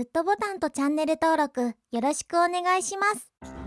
グッドボタンとチャンネル登録よろしくお願いします。